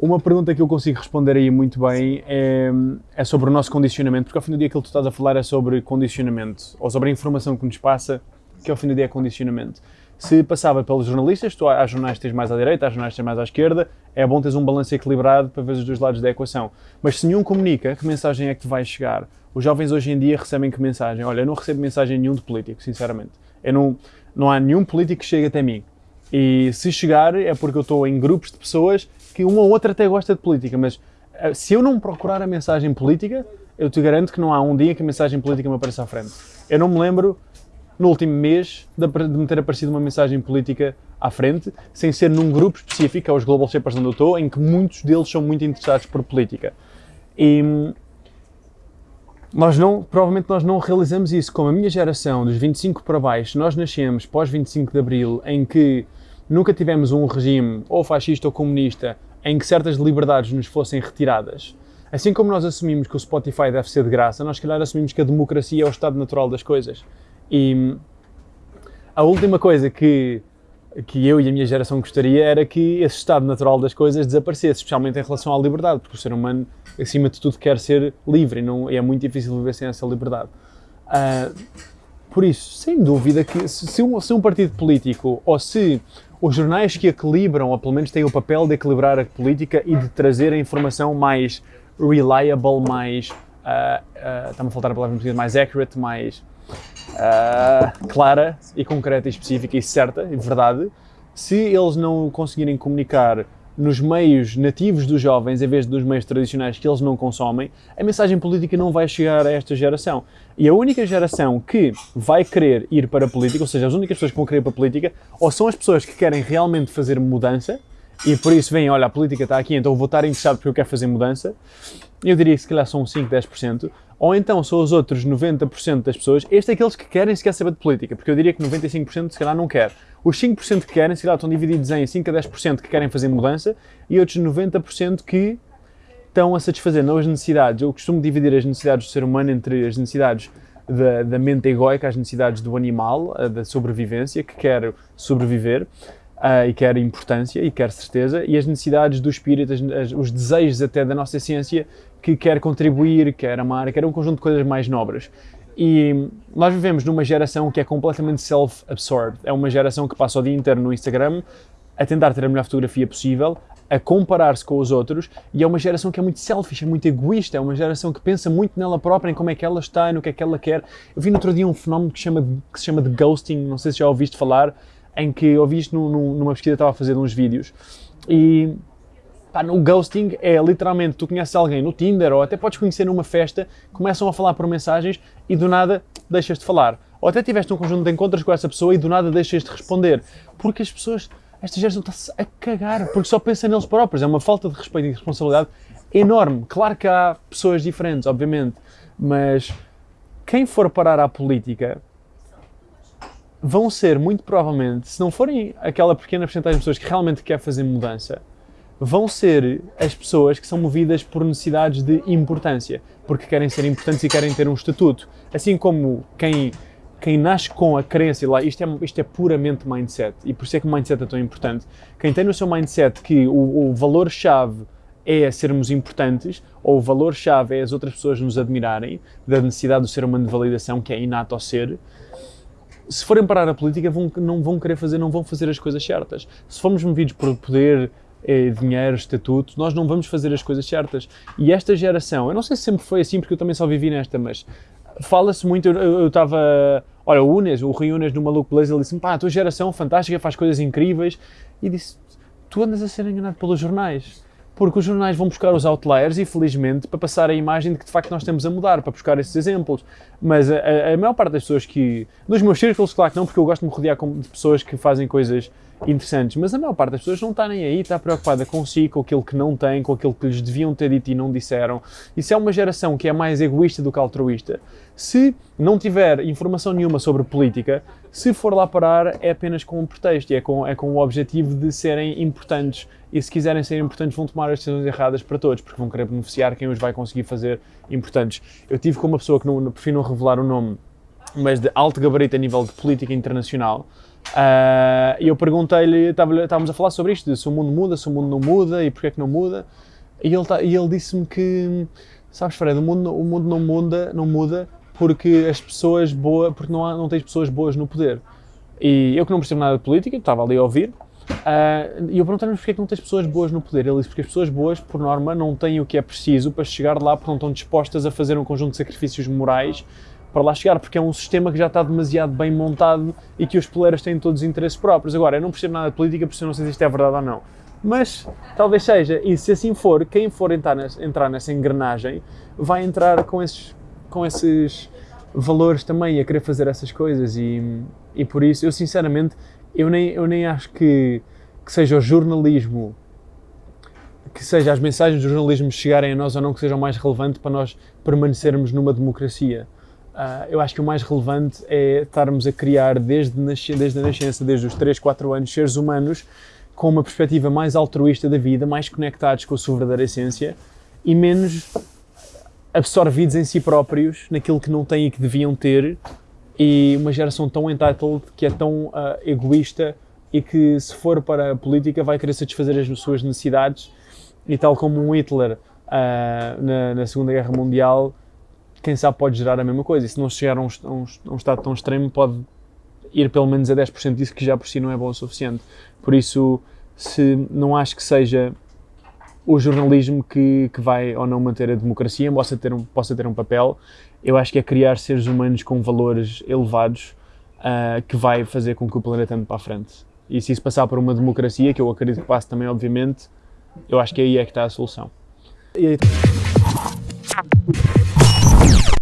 Uma pergunta que eu consigo responder aí muito bem é, é, sobre o nosso condicionamento, porque ao fim do dia aquilo que tu estás a falar é sobre condicionamento, ou sobre a informação que nos passa, que ao fim do dia é condicionamento. Se passava pelos jornalistas, tu há jornais que tens mais à direita, há jornais que tens mais à esquerda, é bom teres um balanço equilibrado para ver os dois lados da equação. Mas se nenhum comunica, que mensagem é que te vai chegar? Os jovens hoje em dia recebem que mensagem? Olha, eu não recebo mensagem nenhum de político, sinceramente. Eu não, não há nenhum político que chegue até mim. E se chegar é porque eu estou em grupos de pessoas que uma ou outra até gosta de política, mas eh, se eu não procurar a mensagem política, eu te garanto que não há um dia que a mensagem política me apareça à frente. Eu não me lembro, no último mês, de me ter aparecido uma mensagem política à frente, sem ser num grupo específico, é os Global Shapers onde eu estou, em que muitos deles são muito interessados por política. E nós não, provavelmente nós não realizamos isso. Como a minha geração, dos 25 para baixo, nós nascemos pós 25 de Abril, em que nunca tivemos um regime ou fascista ou comunista em que certas liberdades nos fossem retiradas. Assim como nós assumimos que o Spotify deve ser de graça, nós, se calhar, assumimos que a democracia é o estado natural das coisas. E a última coisa que, que eu e a minha geração gostaria era que esse estado natural das coisas desaparecesse, especialmente em relação à liberdade, porque o ser humano, acima de tudo, quer ser livre e não, é muito difícil viver sem essa liberdade. Uh, por isso, sem dúvida que se, se, um, se um partido político ou se os jornais que equilibram, ou pelo menos têm o papel de equilibrar a política e de trazer a informação mais reliable, mais. Uh, uh, Está-me a faltar a palavra português, mais accurate, mais uh, clara e concreta e específica e certa e verdade. Se eles não conseguirem comunicar nos meios nativos dos jovens, em vez dos meios tradicionais que eles não consomem, a mensagem política não vai chegar a esta geração. E a única geração que vai querer ir para a política, ou seja, as únicas pessoas que vão querer ir para a política, ou são as pessoas que querem realmente fazer mudança, e por isso vêm, olha, a política está aqui, então vou estar interessado porque eu quero fazer mudança, eu diria que se calhar são 5, 10%, ou então são os outros 90% das pessoas, este é aqueles que querem sequer saber de política, porque eu diria que 95% se calhar não quer. Os 5% que querem, se calhar estão divididos em 5 a 10% que querem fazer mudança e outros 90% que estão a satisfazer não as necessidades. Eu costumo dividir as necessidades do ser humano entre as necessidades da, da mente egoica, as necessidades do animal, da sobrevivência, que quer sobreviver, Uh, e quer importância e quer certeza, e as necessidades do espírito, as, as, os desejos até da nossa ciência que quer contribuir, quer amar, quer um conjunto de coisas mais nobres. E nós vivemos numa geração que é completamente self-absorbed. É uma geração que passa o dia inteiro no Instagram a tentar ter a melhor fotografia possível, a comparar-se com os outros, e é uma geração que é muito selfish, é muito egoísta, é uma geração que pensa muito nela própria, em como é que ela está, no que é que ela quer. Eu vi no outro dia um fenómeno que, chama, que se chama de ghosting, não sei se já ouviste falar, em que ouvi isto numa pesquisa, estava a fazer uns vídeos, e pá, no ghosting é literalmente, tu conheces alguém no Tinder, ou até podes conhecer numa festa, começam a falar por mensagens e do nada deixas de falar. Ou até tiveste um conjunto de encontros com essa pessoa e do nada deixas de responder. Porque as pessoas, esta geração está-se a cagar, porque só pensa neles próprios. É uma falta de respeito e de responsabilidade enorme. Claro que há pessoas diferentes, obviamente, mas quem for parar à política vão ser, muito provavelmente, se não forem aquela pequena porcentagem de pessoas que realmente quer fazer mudança, vão ser as pessoas que são movidas por necessidades de importância, porque querem ser importantes e querem ter um estatuto. Assim como quem, quem nasce com a crença, lá, isto é, isto é puramente mindset, e por isso é que o mindset é tão importante. Quem tem no seu mindset que o, o valor-chave é sermos importantes, ou o valor-chave é as outras pessoas nos admirarem, da necessidade do ser humano de validação, que é inato ao ser, se forem parar a política, vão, não vão querer fazer, não vão fazer as coisas certas. Se formos movidos por poder, eh, dinheiro, estatuto, nós não vamos fazer as coisas certas. E esta geração, eu não sei se sempre foi assim, porque eu também só vivi nesta, mas fala-se muito, eu estava, olha, o Unes, o Rui Unes no Maluco Blaze, ele disse pá, a tua geração fantástica, faz coisas incríveis, e disse, tu andas a ser enganado pelos jornais porque os jornais vão buscar os outliers e, felizmente, para passar a imagem de que de facto nós estamos a mudar, para buscar esses exemplos. Mas a, a, maior parte das pessoas que. Nos meus círculos, claro que não, porque eu gosto de me rodear de pessoas que fazem coisas interessantes, mas a maior parte das pessoas não está nem aí, está preocupada consigo, com aquilo que não tem, com aquilo que lhes deviam ter dito e não disseram. Isso é uma geração que é mais egoísta do que altruísta. Se não tiver informação nenhuma sobre política, se for lá parar é apenas com um pretexto e é com, é com o objetivo de serem importantes. E se quiserem ser importantes, vão tomar as decisões erradas para todos, porque vão querer beneficiar quem os vai conseguir fazer importantes. Eu tive com uma pessoa que não, prefiro não revelar o nome, mas de alto gabarito a nível de política internacional, Uh, e eu perguntei-lhe, estávamos a falar sobre isto, se o mundo muda, se o mundo não muda e porquê é que não muda. E ele, tá, ele disse-me que, sabes Fred, o mundo, o mundo não muda, não muda porque as pessoas boas, porque não, há, não tens pessoas boas no poder. E eu que não percebo nada de política, estava ali a ouvir, uh, e eu perguntei-lhe porquê é que não tens pessoas boas no poder. Ele disse porque as pessoas boas, por norma, não têm o que é preciso para chegar lá porque não estão dispostas a fazer um conjunto de sacrifícios morais para lá chegar, porque é um sistema que já está demasiado bem montado e que os poleiras têm todos os interesses próprios. Agora, eu não percebo nada de política, por isso eu não sei se isto é verdade ou não. Mas talvez seja, e se assim for, quem for entrar nessa, entrar nessa engrenagem vai entrar com esses, com esses valores também a querer fazer essas coisas e, e por isso eu sinceramente eu nem, eu nem acho que, que seja o jornalismo que seja as mensagens do jornalismo chegarem a nós ou não que sejam mais relevantes para nós permanecermos numa democracia. Uh, eu acho que o mais relevante é estarmos a criar desde, desde a nascença, desde os 3, 4 anos, seres humanos com uma perspectiva mais altruísta da vida, mais conectados com a sua verdadeira essência e menos absorvidos em si próprios, naquilo que não têm e que deviam ter, e uma geração tão entitled, que é tão uh, egoísta e que, se for para a política, vai querer satisfazer as suas necessidades. E tal como um Hitler uh, na, na Segunda Guerra Mundial quem sabe pode gerar a mesma coisa. E se não chegar a um, a um, a um estado tão extremo, pode ir pelo menos a 10% disso, que já por si não é bom o suficiente. Por isso, se não acho que seja o jornalismo que, que vai ou não manter a democracia, possa ter, um, possa ter um papel, eu acho que é criar seres humanos com valores elevados uh, que vai fazer com que o planeta ande para a frente. E se isso passar por uma democracia, que eu acredito que passe também, obviamente, eu acho que aí é que está a solução. E aí...